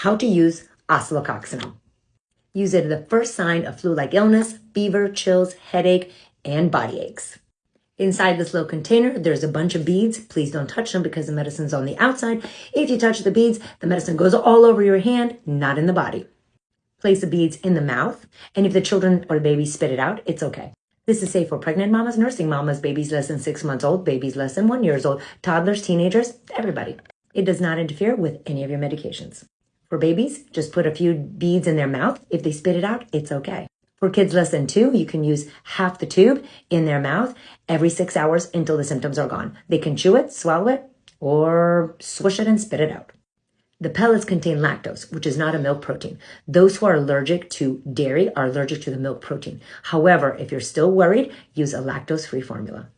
How to use oscillococcinum. Use it at the first sign of flu-like illness, fever, chills, headache, and body aches. Inside this little container, there's a bunch of beads. Please don't touch them because the medicine's on the outside. If you touch the beads, the medicine goes all over your hand, not in the body. Place the beads in the mouth, and if the children or the baby spit it out, it's okay. This is safe for pregnant mamas, nursing mamas, babies less than six months old, babies less than one years old, toddlers, teenagers, everybody. It does not interfere with any of your medications. For babies, just put a few beads in their mouth. If they spit it out, it's okay. For kids less than two, you can use half the tube in their mouth every six hours until the symptoms are gone. They can chew it, swallow it, or swish it and spit it out. The pellets contain lactose, which is not a milk protein. Those who are allergic to dairy are allergic to the milk protein. However, if you're still worried, use a lactose free formula.